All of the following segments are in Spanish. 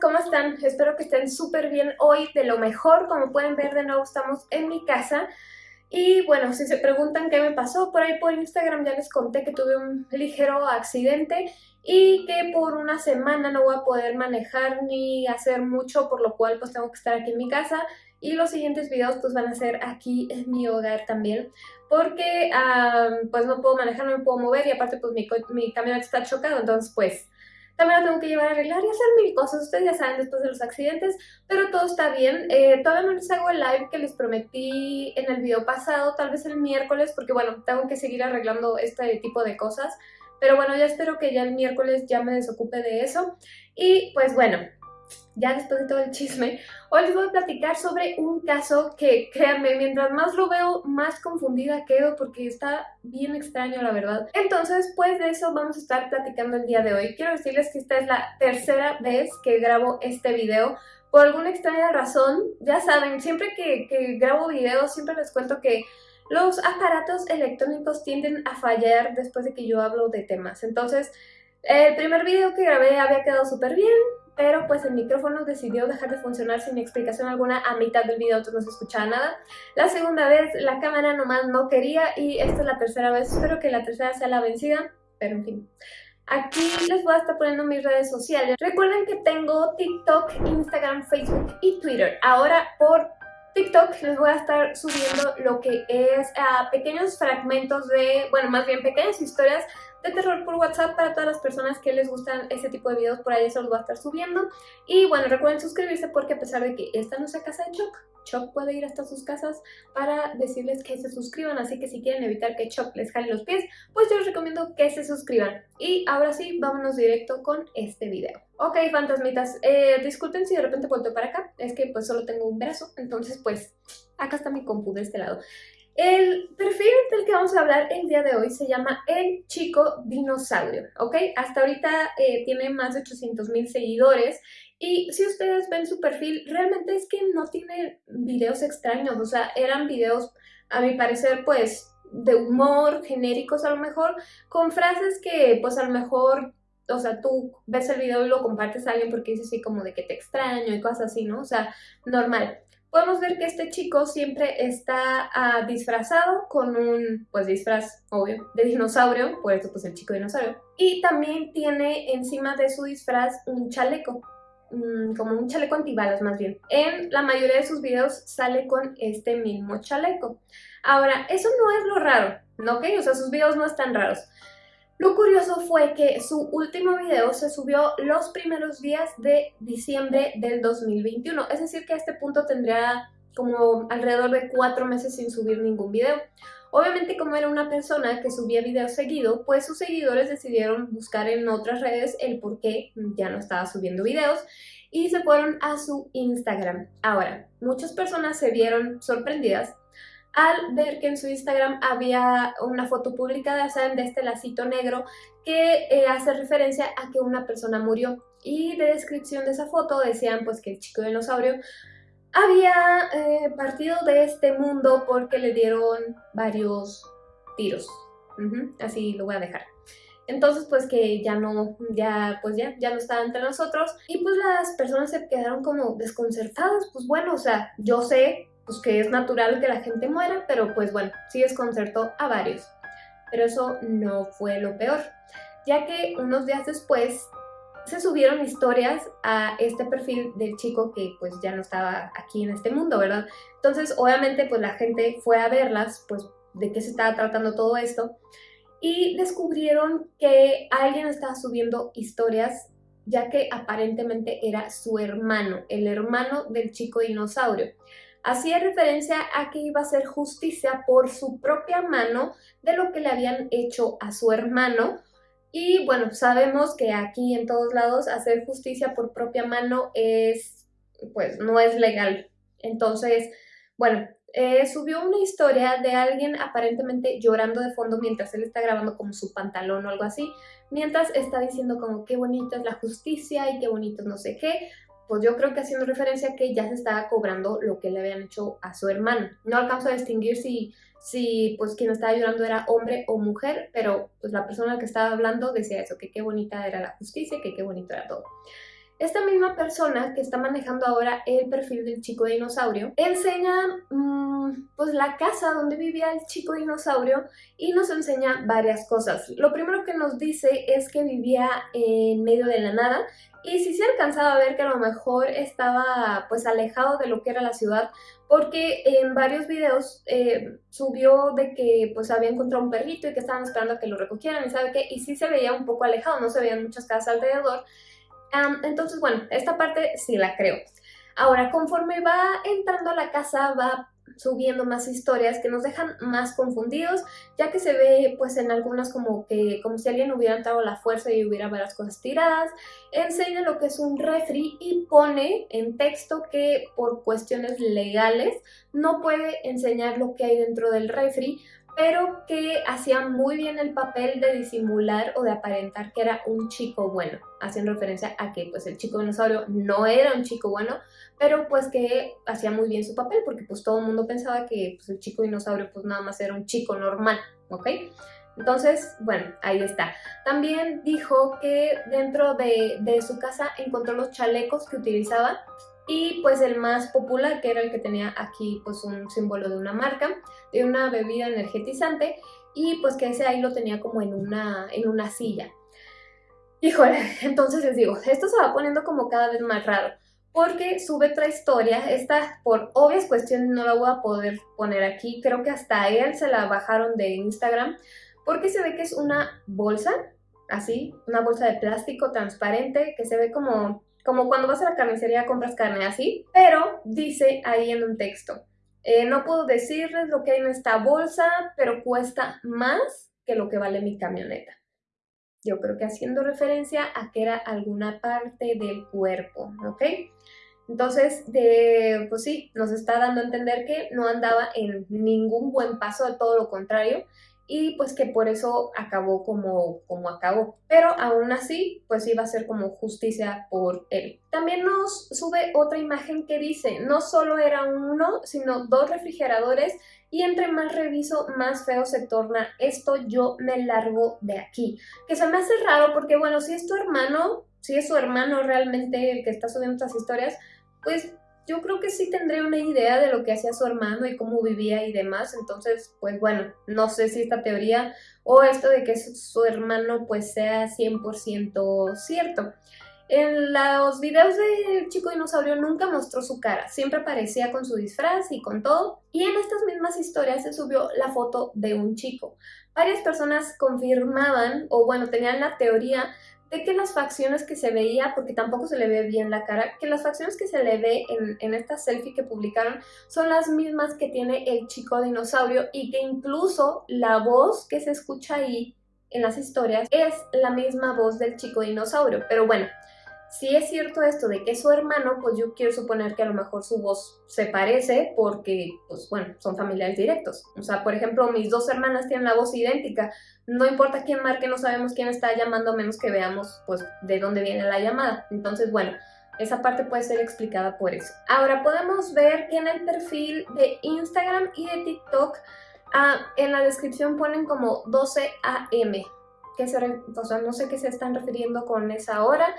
¿cómo están? Espero que estén súper bien hoy, de lo mejor. Como pueden ver, de nuevo estamos en mi casa. Y bueno, si se preguntan qué me pasó, por ahí por Instagram ya les conté que tuve un ligero accidente y que por una semana no voy a poder manejar ni hacer mucho, por lo cual pues tengo que estar aquí en mi casa y los siguientes videos pues van a ser aquí en mi hogar también porque pues no puedo manejar, no me puedo mover y aparte pues mi, mi camioneta está chocado, entonces pues también la tengo que llevar a arreglar y hacer mil cosas, ustedes ya saben después de los accidentes, pero todo está bien. Eh, todavía no les hago el live que les prometí en el video pasado, tal vez el miércoles, porque bueno, tengo que seguir arreglando este tipo de cosas. Pero bueno, ya espero que ya el miércoles ya me desocupe de eso. Y pues bueno, ya después de todo el chisme, hoy les voy a platicar sobre un caso que, créanme, mientras más lo veo, más confundida quedo porque está bien extraño, la verdad. Entonces, pues de eso vamos a estar platicando el día de hoy. Quiero decirles que esta es la tercera vez que grabo este video. Por alguna extraña razón, ya saben, siempre que, que grabo videos, siempre les cuento que los aparatos electrónicos tienden a fallar después de que yo hablo de temas. Entonces, el primer video que grabé había quedado súper bien, pero pues el micrófono decidió dejar de funcionar sin explicación alguna a mitad del video, entonces no se escuchaba nada. La segunda vez la cámara nomás no quería y esta es la tercera vez, espero que la tercera sea la vencida, pero en fin. Aquí les voy a estar poniendo mis redes sociales. Recuerden que tengo TikTok, Instagram, Facebook y Twitter. Ahora por TikTok les voy a estar subiendo lo que es a pequeños fragmentos de, bueno, más bien pequeñas historias de terror por WhatsApp para todas las personas que les gustan este tipo de videos, por ahí se los voy a estar subiendo. Y bueno, recuerden suscribirse porque a pesar de que esta no sea casa de Choc, Choc puede ir hasta sus casas para decirles que se suscriban, así que si quieren evitar que Choc les jale los pies, pues yo les recomiendo que se suscriban. Y ahora sí, vámonos directo con este video. Ok, fantasmitas, eh, disculpen si de repente vuelto para acá, es que pues solo tengo un brazo, entonces pues acá está mi compu de este lado. El perfil del que vamos a hablar el día de hoy se llama El Chico Dinosaurio, ¿ok? Hasta ahorita eh, tiene más de 800 mil seguidores y si ustedes ven su perfil, realmente es que no tiene videos extraños, o sea, eran videos, a mi parecer, pues, de humor, genéricos a lo mejor, con frases que, pues, a lo mejor o sea, tú ves el video y lo compartes a alguien porque dices así como de que te extraño y cosas así, ¿no? O sea, normal podemos ver que este chico siempre está ah, disfrazado con un, pues disfraz, obvio, de dinosaurio, por eso pues el chico dinosaurio. Y también tiene encima de su disfraz un chaleco, mm, como un chaleco antibalas más bien. En la mayoría de sus videos sale con este mismo chaleco. Ahora, eso no es lo raro, ¿no? ¿ok? O sea, sus videos no están raros. Lo curioso fue que su último video se subió los primeros días de diciembre del 2021, es decir que a este punto tendría como alrededor de cuatro meses sin subir ningún video. Obviamente como era una persona que subía videos seguido, pues sus seguidores decidieron buscar en otras redes el por qué ya no estaba subiendo videos y se fueron a su Instagram. Ahora, muchas personas se vieron sorprendidas al ver que en su Instagram había una foto publicada, saben, de este lacito negro que eh, hace referencia a que una persona murió. Y de descripción de esa foto decían pues que el chico dinosaurio había eh, partido de este mundo porque le dieron varios tiros. así lo voy a dejar. Entonces, pues que ya no, ya, pues ya, ya no estaba entre nosotros. Y pues las personas se quedaron como desconcertadas. Pues bueno, o sea, yo sé pues que es natural que la gente muera, pero pues bueno, sí desconcertó a varios. Pero eso no fue lo peor, ya que unos días después se subieron historias a este perfil del chico que pues ya no estaba aquí en este mundo, ¿verdad? Entonces obviamente pues la gente fue a verlas, pues de qué se estaba tratando todo esto, y descubrieron que alguien estaba subiendo historias ya que aparentemente era su hermano, el hermano del chico dinosaurio hacía referencia a que iba a hacer justicia por su propia mano de lo que le habían hecho a su hermano. Y bueno, sabemos que aquí en todos lados hacer justicia por propia mano es, pues no es legal. Entonces, bueno, eh, subió una historia de alguien aparentemente llorando de fondo mientras él está grabando como su pantalón o algo así, mientras está diciendo como qué bonita es la justicia y qué bonito no sé qué, pues yo creo que haciendo referencia a que ya se estaba cobrando lo que le habían hecho a su hermano. No alcanzo a distinguir si, si pues quien estaba llorando era hombre o mujer, pero pues la persona que estaba hablando decía eso, que qué bonita era la justicia, que qué bonito era todo. Esta misma persona que está manejando ahora el perfil del chico dinosaurio enseña mm, pues la casa donde vivía el chico dinosaurio y nos enseña varias cosas. Lo primero que nos dice es que vivía en medio de la nada y sí se alcanzaba a ver que a lo mejor estaba pues alejado de lo que era la ciudad porque en varios videos eh, subió de que pues había encontrado un perrito y que estaban esperando a que lo recogieran y sabe qué, y sí se veía un poco alejado, no se veían muchas casas alrededor. Entonces bueno, esta parte sí la creo. Ahora, conforme va entrando a la casa, va subiendo más historias que nos dejan más confundidos, ya que se ve pues en algunas como que como si alguien hubiera entrado la fuerza y hubiera varias cosas tiradas, enseña lo que es un refri y pone en texto que por cuestiones legales no puede enseñar lo que hay dentro del refri, pero que hacía muy bien el papel de disimular o de aparentar que era un chico bueno, haciendo referencia a que pues el chico dinosaurio no era un chico bueno, pero pues que hacía muy bien su papel porque pues todo el mundo pensaba que pues, el chico dinosaurio pues nada más era un chico normal, ¿ok? Entonces, bueno, ahí está. También dijo que dentro de, de su casa encontró los chalecos que utilizaba y pues el más popular, que era el que tenía aquí pues un símbolo de una marca, de una bebida energetizante, y pues que ese ahí lo tenía como en una, en una silla. Híjole, entonces les digo, esto se va poniendo como cada vez más raro, porque sube otra historia, esta por obvias cuestiones no la voy a poder poner aquí, creo que hasta él se la bajaron de Instagram, porque se ve que es una bolsa, así, una bolsa de plástico transparente, que se ve como como cuando vas a la carnicería compras carne así, pero dice ahí en un texto, eh, no puedo decirles lo que hay en esta bolsa, pero cuesta más que lo que vale mi camioneta. Yo creo que haciendo referencia a que era alguna parte del cuerpo, ¿ok? Entonces, pues sí, nos está dando a entender que no andaba en ningún buen paso, de todo lo contrario, y pues que por eso acabó como, como acabó. Pero aún así, pues iba a ser como justicia por él. También nos sube otra imagen que dice, no solo era uno, sino dos refrigeradores y entre más reviso, más feo se torna esto, yo me largo de aquí. Que se me hace raro porque, bueno, si es tu hermano, si es su hermano realmente el que está subiendo estas historias, pues yo creo que sí tendría una idea de lo que hacía su hermano y cómo vivía y demás, entonces, pues bueno, no sé si esta teoría o esto de que su hermano pues sea 100% cierto. En los videos del chico dinosaurio nunca mostró su cara, siempre aparecía con su disfraz y con todo. Y en estas mismas historias se subió la foto de un chico. Varias personas confirmaban, o bueno, tenían la teoría de que las facciones que se veía, porque tampoco se le ve bien la cara, que las facciones que se le ve en, en, esta selfie que publicaron son las mismas que tiene el chico dinosaurio y que incluso la voz que se escucha ahí en las historias es la misma voz del chico dinosaurio. Pero bueno, si es cierto esto de que es su hermano, pues yo quiero suponer que a lo mejor su voz se parece porque, pues bueno, son familiares directos. O sea, por ejemplo, mis dos hermanas tienen la voz idéntica. No importa quién marque, no sabemos quién está llamando, menos que veamos, pues, de dónde viene la llamada. Entonces, bueno, esa parte puede ser explicada por eso. Ahora, podemos ver que en el perfil de Instagram y de TikTok, ah, en la descripción ponen como 12 AM. Que se, o sea, no sé qué se están refiriendo con esa hora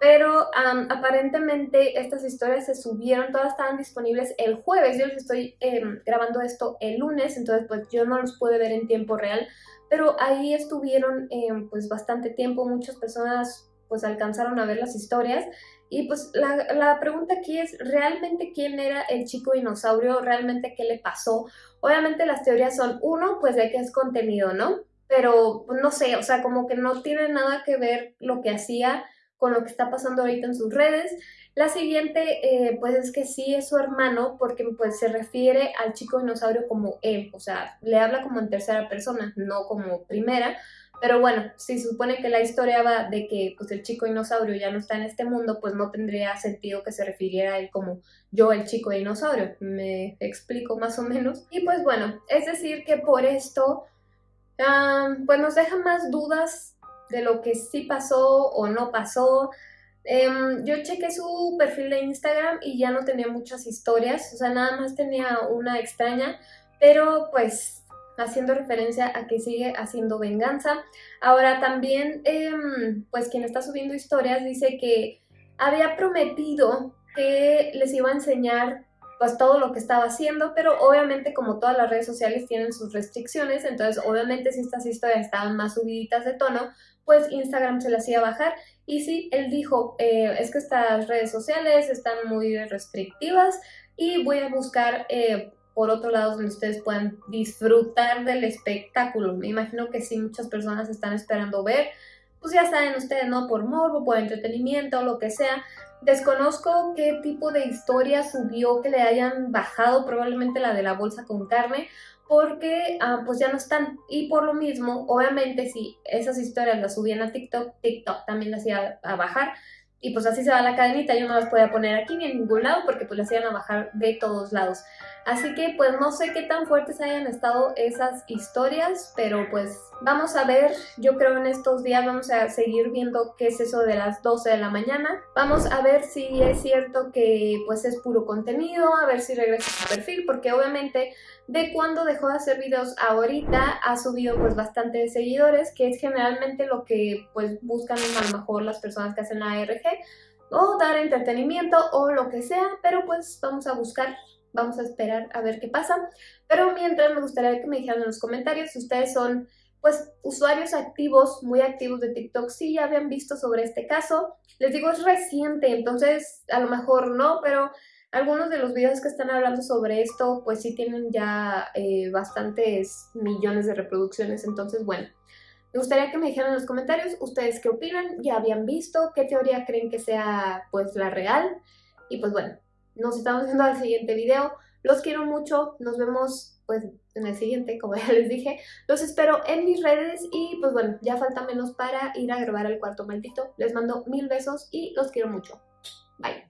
pero aparentemente estas historias se subieron, todas estaban disponibles el jueves, yo les estoy em, grabando esto el lunes, entonces pues yo no los pude ver en tiempo real, pero ahí estuvieron em, pues bastante tiempo, muchas personas pues alcanzaron a ver las historias y pues la, la, pregunta aquí es, ¿realmente quién era el chico dinosaurio? ¿Realmente qué le pasó? Obviamente las teorías son, uno, pues de que es contenido, ¿no? Pero pues, no sé, o sea, como que no tiene nada que ver lo que hacía con lo que está pasando ahorita en sus redes. La siguiente, eh, pues es que sí es su hermano, porque pues se refiere al chico dinosaurio como él, o sea, le habla como en tercera persona, no como primera. Pero bueno, si supone que la historia va de que pues el chico dinosaurio ya no está en este mundo, pues no tendría sentido que se refiriera a él como yo el chico dinosaurio. Me explico más o menos. Y pues bueno, es decir que por esto, ah, pues nos deja más dudas de lo que sí pasó o no pasó. Em, yo chequé su perfil de Instagram y ya no tenía muchas historias, o sea, nada más tenía una extraña, pero pues haciendo referencia a que sigue haciendo venganza. Ahora también, em, pues quien está subiendo historias dice que había prometido que les iba a enseñar pues todo lo que estaba haciendo, pero obviamente como todas las redes sociales tienen sus restricciones, entonces obviamente si estas historias estaban más subiditas de tono, pues Instagram se las iba a bajar. Y sí, él dijo, eh, es que estas redes sociales están muy restrictivas y voy a buscar eh, por otro lado donde ustedes puedan disfrutar del espectáculo. Me imagino que sí, muchas personas están esperando ver, pues ya saben ustedes, ¿no? Por morbo, por entretenimiento, lo que sea, Desconozco qué tipo de historia subió que le hayan bajado, probablemente la de la bolsa con carne, porque ah, pues ya no están. Y por lo mismo, obviamente si esas historias las subían a TikTok, TikTok también las iba a bajar. Y pues así se va la cadenita, yo no las podía poner aquí ni en ningún lado porque pues las iban a bajar de todos lados. Así que pues no sé qué tan fuertes hayan estado esas historias, pero pues vamos a ver, yo creo en estos días vamos a seguir viendo qué es eso de las 12 de la mañana. Vamos a ver si es cierto que pues es puro contenido, a ver si regresa a su perfil, porque obviamente de cuando dejó de hacer videos ahorita ha subido pues bastante seguidores, que es generalmente lo que pues buscan a lo mejor las personas que hacen ARG, o dar entretenimiento o lo que sea, pero pues vamos a buscar Vamos a esperar a ver qué pasa. Pero mientras me gustaría que me dijeran en los comentarios si ustedes son pues usuarios activos, muy activos de TikTok, si ya habían visto sobre este caso. Les digo, es reciente, entonces a lo mejor no, pero algunos de los videos que están hablando sobre esto, pues sí tienen ya eh, bastantes millones de reproducciones, entonces bueno. Me gustaría que me dijeran en los comentarios ustedes qué opinan, ya habían visto, qué teoría creen que sea pues la real. Y pues bueno, nos estamos viendo al siguiente video. Los quiero mucho, nos vemos pues en el siguiente, como ya les dije. Los espero en mis redes y pues bueno, ya falta menos para ir a grabar el cuarto maldito. Les mando mil besos y los quiero mucho. Bye.